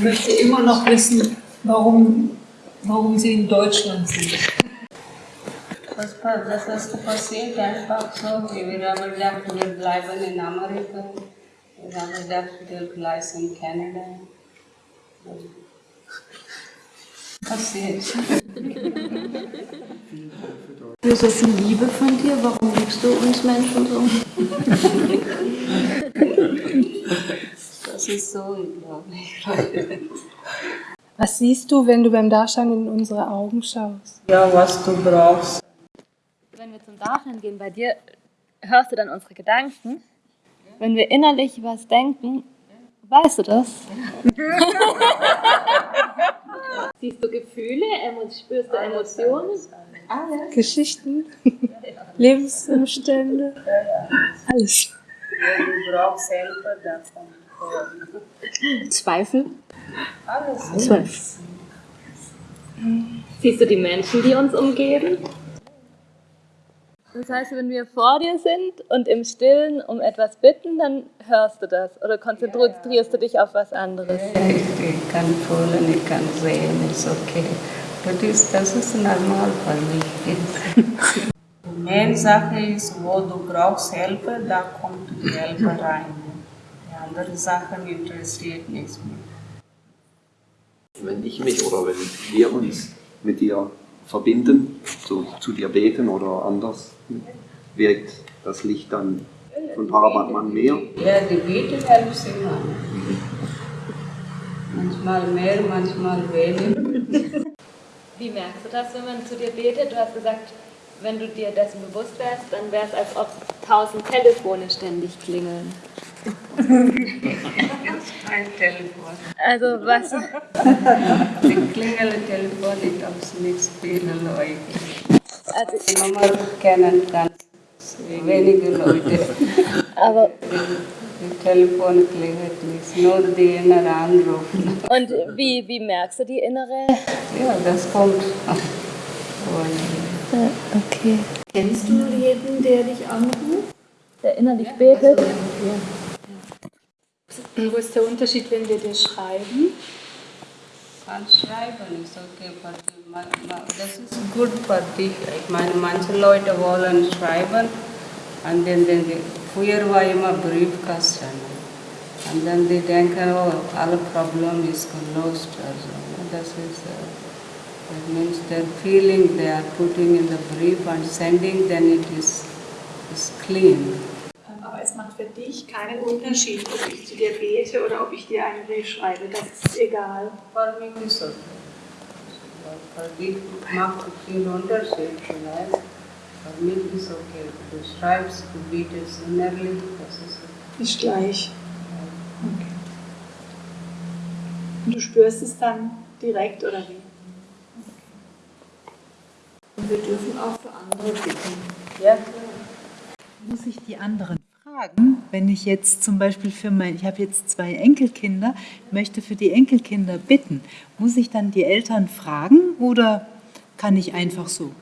Ich möchte immer noch wissen, warum, warum Sie in Deutschland sind. Was, das ist passiert einfach so. Wir haben gedacht, wir bleiben in Amerika. Wir haben gedacht, wir bleiben in Kanada. Passiert. Für so viel Liebe von dir, warum liebst du uns Menschen so? Das ist so unglaublich. Was siehst du, wenn du beim Darshan in unsere Augen schaust? Ja, was du brauchst. Wenn wir zum Darshan gehen, bei dir hörst du dann unsere Gedanken. Wenn wir innerlich was denken, weißt du das? Siehst du Gefühle, spürst du Emotionen? Geschichten, Lebensumstände, alles. Du brauchst Hilfe davon. Zweifel? Alles. Zweifel. Siehst du die Menschen, die uns umgeben? Das heißt, wenn wir vor dir sind und im Stillen um etwas bitten, dann hörst du das oder konzentrierst du dich auf was anderes? Ich, ich kann fühlen, ich kann sehen, ist okay. Das ist, das ist normal für mich. Die Main Sache ist, wo du brauchst Hilfe, da kommt die Hilfe rein. Andere Sachen interessiert nichts mehr. Wenn ich mich oder wenn wir uns mit dir verbinden, so zu dir beten oder anders, wirkt das Licht dann von Parabatman mehr. Ja, die Bete hilft immer. Manchmal mehr, manchmal weniger. Wie merkst du das, wenn man zu dir betet? Du hast gesagt, wenn du dir dessen bewusst wärst, dann wäre es, als ob tausend Telefone ständig klingeln. Ein Telefon. Also was? Klingeltelefon, ich habe nicht viele Leute. Also, Die Mama kennen ganz wenige Leute. aber Die Telefon klingelt nicht, nur die innere anrufen. und wie, wie merkst du die innere? Ja, das kommt. Okay. Kennst du jeden, der dich anruft? Der innerlich betet. Wo ist der Unterschied, wenn wir dir schreiben? Schreiben ist okay, das ist gut für dich. Ich meine, manche Leute wollen schreiben und dann früher war immer Briefkasten. Und dann die denken, oh, alle Probleme ist gelöst. Also, das ist, äh, that means their feeling they are putting in the brief and sending, then it is, is clean. Es macht für dich keinen Unterschied, ob ich zu dir bete oder ob ich dir einen Brief schreibe. Das ist egal. For me, it's okay. For dich macht viel Unterschied vielleicht. Für mich ist okay. Du schreibst, du betest innerlich, das ist okay. Ist gleich. Okay. Und du spürst es dann direkt oder wie? Und wir dürfen auch für andere bitten. Ja, Muss ich die anderen fragen, wenn ich jetzt zum Beispiel für mein, ich habe jetzt zwei Enkelkinder, möchte für die Enkelkinder bitten, muss ich dann die Eltern fragen oder kann ich einfach so?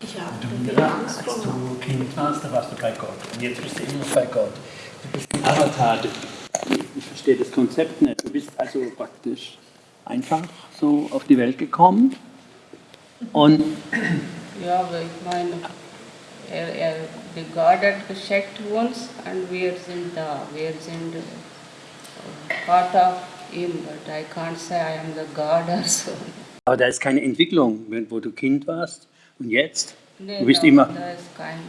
Ich habe als du Kind warst, da warst du bei Gott. Und jetzt bist du immer noch bei Gott. Du bist ein Avatar. Ich verstehe das Konzept nicht. Du bist also praktisch einfach so auf die Welt gekommen. Und Ja, aber ich meine, er, er, die Gott hat geschickt uns und wir sind da. Wir sind äh, part of him, but I can't say I am the God or so. aber da ist keine Entwicklung, wenn- wo du Kind warst und jetzt. Nee, Du bist da, immer. Da ist keine,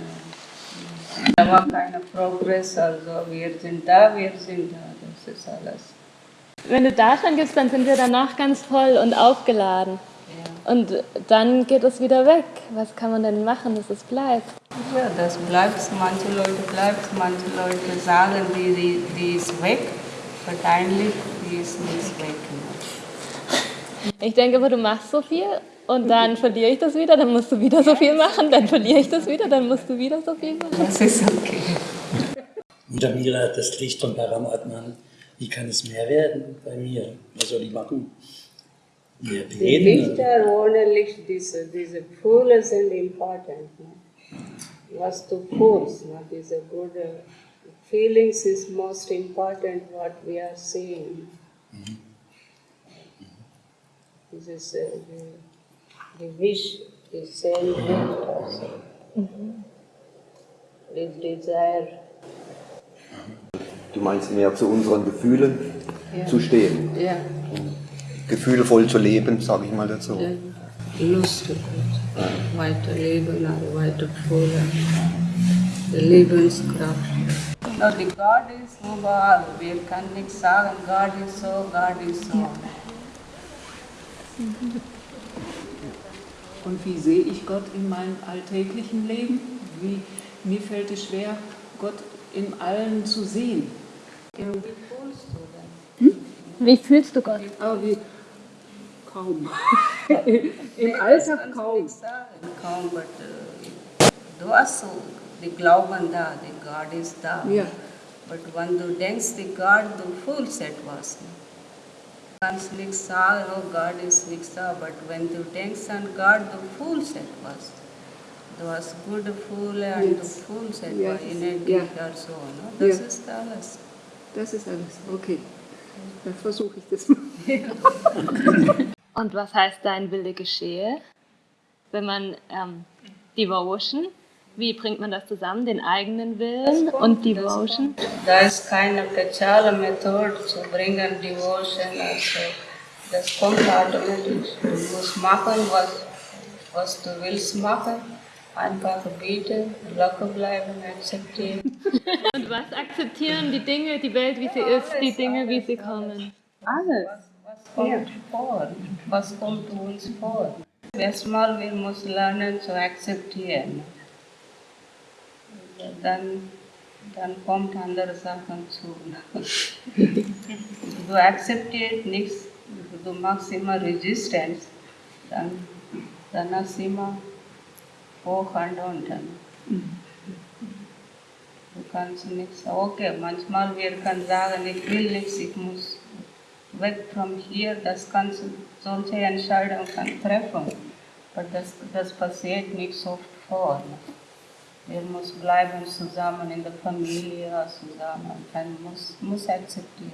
da war keine Progress, also wir sind da, wir sind da, das ist alles. Wenn du Darshan gibst, dann sind wir danach ganz voll und aufgeladen. Und dann geht es wieder weg. Was kann man denn machen, dass es bleibt? Ja, das bleibt, manche Leute bleibt, manche Leute sagen, die, die, die ist weg, aber eigentlich, die ist nicht weg. Ich denke aber, du machst so viel und dann verliere ich das wieder, dann musst du wieder so viel machen, dann verliere ich das wieder, dann musst du wieder so viel machen. Das ist okay. Mutter Mira, das Licht von Paramatman, wie kann es mehr werden bei mir? Was soll ich machen? Beten? Lichter ohne Licht, diese, diese Pfule sind important. Ne? was to force. No? This a good uh, feelings is most important. What we are seeing. This is uh, the, the wish, the same wish also. This desire. Du meinst mehr zu unseren Gefühlen Ja. zu stehen, Ja. Gefühlvoll zu leben, sage ich mal dazu. Lust weiterleben weiterführen. Die Lebenskraft. No, the God is überall. Wir können nicht sagen, God is so, God is so. Und wie sehe ich Gott in meinem alltäglichen Leben? Wie, mir fällt es schwer, Gott in allen zu sehen. Ja, wie fühlst du denn? Wie fühlst du Gott? Aber wie kaum. Im Alltag kaum. Kaum, but uh, du hast so, die Glauben da, die God ist da. Ja. But wenn du denkst, die God, du fühlst etwas. Du kannst nicht sagen, oh Gott ist nicht da, but wenn du denkst an Gott, du fühlst etwas. Du hast gute Gefühle und du Yes. fühlst etwas Yes. in dich Ja. oder so. Ne? Das Ja. ist alles. Das ist alles. Okay. Dann versuche ich das mal. Und was heißt dein Wille geschehe? Wenn man ähm, Devotion, wie bringt man das zusammen, den eigenen Willen und Devotion? Da ist keine spezielle Methode zu bringen, Devotion. Also, das kommt automatisch. Du musst machen, was, was du willst machen. Einfach beten, locker bleiben, akzeptieren. Und was akzeptieren die Dinge, die Welt, wie sie ist, die Dinge, wie sie kommen? Alles. Was kommt vor? Was kommt uns vor? Erstmal, wir müssen lernen zu akzeptieren. Dann, dann kommt andere Sachen zu. du akzeptierst nichts, du machst immer Resistance, dann, dann hast du immer hoch und unten. Du kannst nichts, okay, manchmal wir können sagen, ich will nichts, ich muss weg von hier, das kannst du, solche Entscheidungen kann treffen. Aber das, das passiert nicht so vor. Wir müssen bleiben zusammen in der Familie, zusammen, dann muss, muss akzeptieren.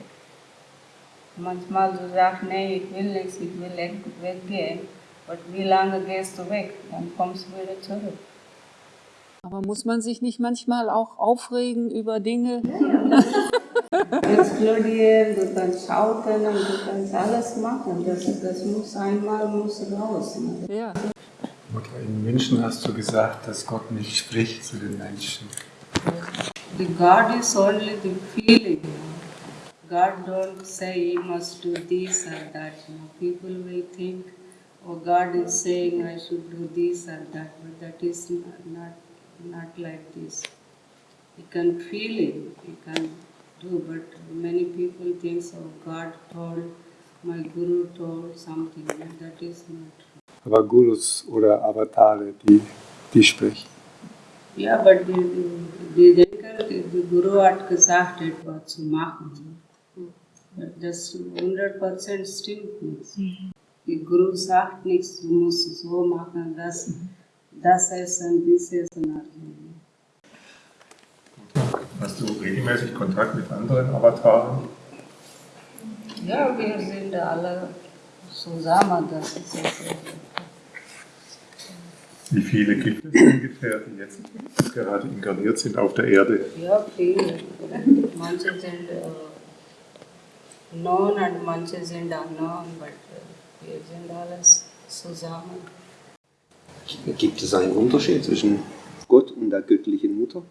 Manchmal du sagst, nee, ich will nichts, ich will weg- weggehen. Aber wie lange gehst du weg? Dann kommst du wieder zurück. Aber muss man sich nicht manchmal auch aufregen über Dinge? explodieren, du kannst schauten und du kannst alles machen. Das, das muss einmal muss raus. Ne? Ja. Mutter, in München hast du gesagt, dass Gott nicht spricht zu den Menschen. The God is only the feeling. God don't say you must do this or that. You know, people will think, oh, God is saying I should do this or that, but that is not, not, not like this. You can feel it, you can do, but many people think, oh, God told, my Guru told something, but that is not true. Aber Gurus oder Avatare, die, die sprechen. Ja, aber die, die, denken, die Guru hat gesagt, etwas zu machen. Aber Das 100% stimmt nicht. Die Guru sagt nichts, du musst so machen, das, das essen, dies essen. Hast du regelmäßig Kontakt mit anderen Avataren? Ja, wir sind alle zusammen, das ist ja so. Wie viele gibt es ungefähr, die jetzt gerade inkarniert sind auf der Erde? Ja, viele. Manche sind äh, known und manche sind unknown, aber äh, wir sind alles zusammen. Gibt es einen Unterschied zwischen Gott und der göttlichen Mutter?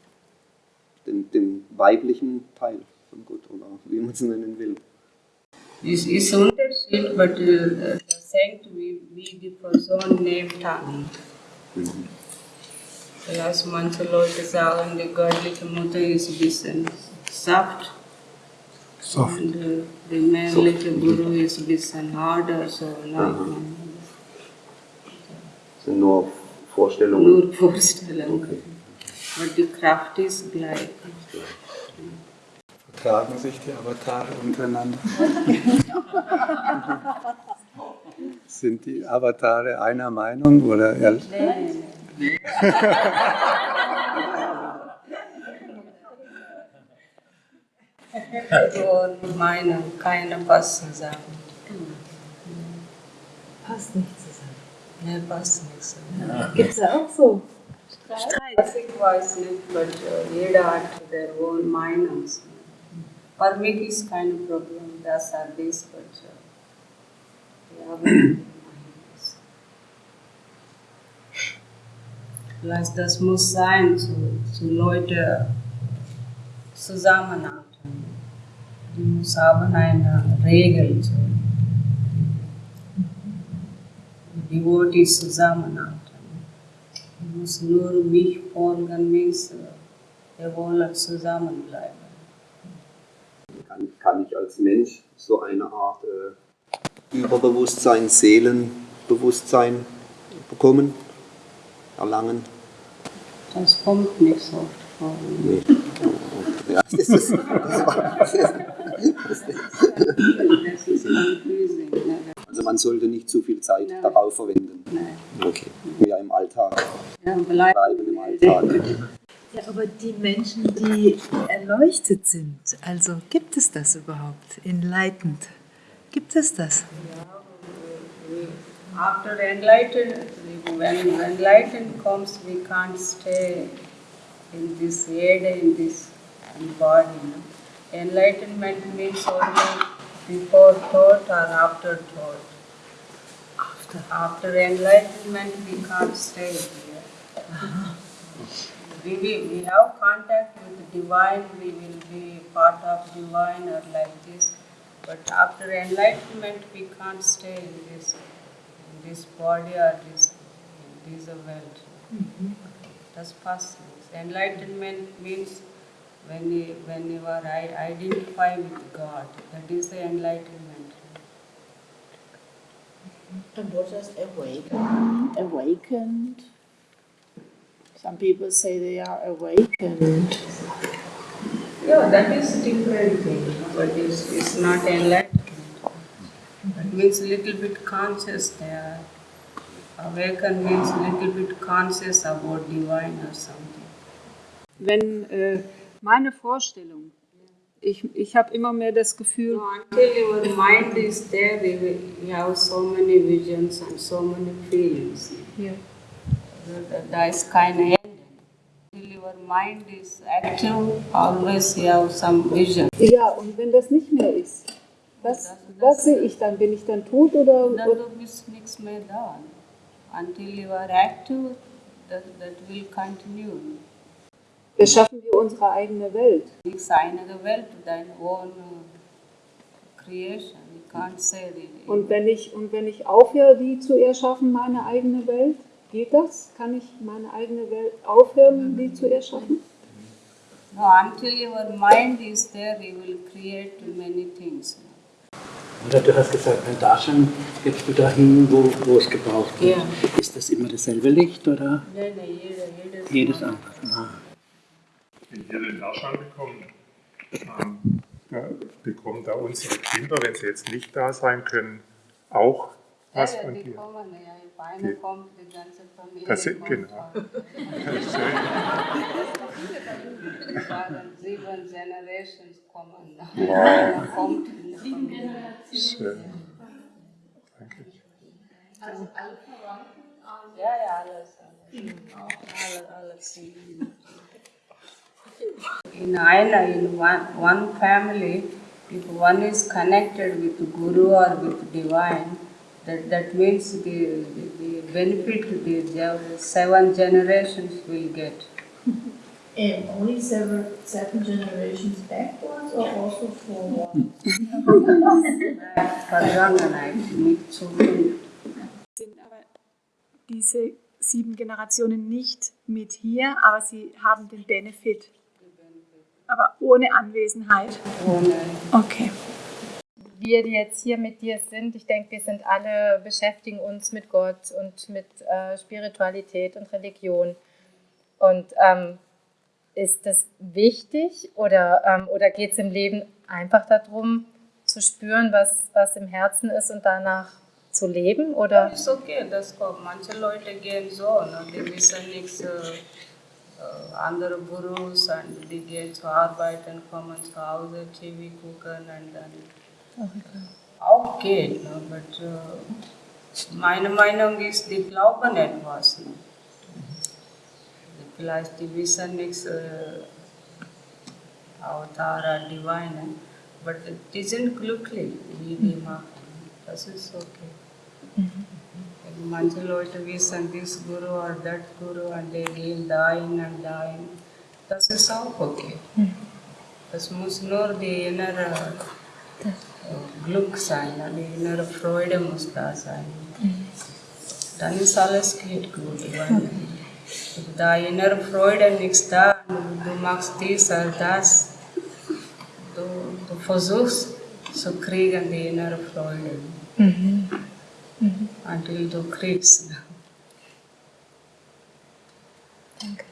Dem, dem weiblichen Teil von Gott oder wie man es nennen will. It's, it's Unterschied, but uh, the saint we the person named tongue. Vielleicht manche Leute sagen, die göttliche Mutter ist ein bisschen soft. Soft. Und äh, die männliche Guru ist ein bisschen harder. So, ne? Sind nur Vorstellungen. Nur Vorstellungen. Okay. Und die Kraft ist gleich. Vertragen sich die Avatare untereinander? Sind die Avatare einer Meinung oder ehrlich? Nein. Also, Und Meinung, keine passen zusammen. Passt nicht zusammen. Nein, passt nicht zusammen. Ja. Gibt es ja auch so. Ich weiß nicht, but uh, jeder hat their own. For me, it is kind of problem. Das are this, but uh, have minds. Plus, das muss sein, zu, zu Leute zusammenhalten. Die muss haben eine Regel. So. Die Devotees zusammenhalten. Muss nur mich means, wir wollen zusammenbleiben. Kann, kann ich als Mensch so eine Art äh, Überbewusstsein, Seelenbewusstsein bekommen, erlangen? Das kommt nicht so oft vor. Nee. Ja, das ist, das war, das ist, Das ist confusing. ne? also man sollte nicht zu viel Zeit Nein. darauf verwenden. Nein. Okay. Im Alltag. Ja, bleiben. Bleiben im Alltag. Ja, aber die Menschen, die erleuchtet sind, also gibt es das überhaupt? Enlightened. Gibt es das? After enlightened, when enlightened comes, we can't stay in this head, in this body. Enlightenment means only before thought or after thought. After, enlightenment, we can't stay here. Uh-huh. We, will, we have contact with the divine, we will be part of divine or like this. But after enlightenment, we can't stay in this, in this body or this, in this world. Mm-hmm. That's possible. Enlightenment means when you, when you are I- identify with God, that is the enlightenment. And what does awaken? Awakened. Some people say they are awakened. Yeah, that is different thing, but it's, it's not enlightenment. That means a little bit conscious there. Awaken means a little bit conscious about divine or something. Wenn äh, meine Vorstellung, ich, ich habe immer mehr das Gefühl, No, until your mind is there, you have so many visions and so many feelings. Ja. That- Da ist keine Ende. Until your mind is active, always you have some vision. ja, und wenn das nicht mehr ist, was, was sehe ich dann? Bin ich dann tot oder, Dann oder du bist nichts mehr da. Until you are active, that, that will continue. Erschaffen wir unsere eigene Welt? Die ist eine Welt, deine own creation. You can't say it. Und wenn ich, und wenn ich aufhöre, die zu erschaffen, meine eigene Welt, geht das? Kann ich meine eigene Welt aufhören, die zu erschaffen? No, until your mind is there, you will create many things. Oder du hast gesagt, ein Darshan gibst du dahin, wo, wo es gebraucht wird. Ja. Ist das immer dasselbe Licht oder Nein, nein, jeder, jeder jedes andere? Wenn wir den Darschan bekommen, ähm, da bekommen da unsere Kinder, wenn sie jetzt nicht da sein können, auch was Ja, von die dir. kommen, ja. Die- kommt, die ganze Familie Das sind, kommt. genau. Die sagen, sieben Generations kommen. Wow. Kommt in die Familie. Schön. Danke. Also alle Verwandten Ja, ja, alles. alles. alles, alles. In einer, in one, one family, if one is connected with Guru or with Divine, that, that means the, the, the benefit the, the seven generations will get. And only seven, seven generations backwards or also forward? Zukunft. sind aber diese sieben Generationen nicht mit hier, aber sie haben den Benefit. Aber ohne Anwesenheit. Ohne. Okay. wir, die jetzt hier mit dir sind, ich denke, wir sind alle, beschäftigen uns mit Gott und mit äh, Spiritualität und Religion. Und ähm, ist das wichtig oder, ähm, oder geht es im Leben einfach darum, zu spüren, was, was im Herzen ist und danach zu leben? Oder? Ist okay, das kommt. Manche Leute gehen so, ne? die wissen nichts, äh, äh, andere Gurus und die gehen zur Arbeit und kommen zu Hause, TV gucken und dann auch geht. Ne? But, äh, meine Meinung ist, die glauben etwas. Ne? Vielleicht die wissen nichts, äh, Avatara, Divine, but die sind glücklich, wie die machen. Das ist okay. This Guru or that Guru and they gehen dahin und dahin. Das ist auch okay. Das muss nur die innere äh, Glück sein, die innere Freude muss da sein. Dann ist alles geht gut. Weil da innere Freude nichts da, du machst dies oder das, du, du versuchst zu kriegen die innere Freude. until the creeps. now. Thank you.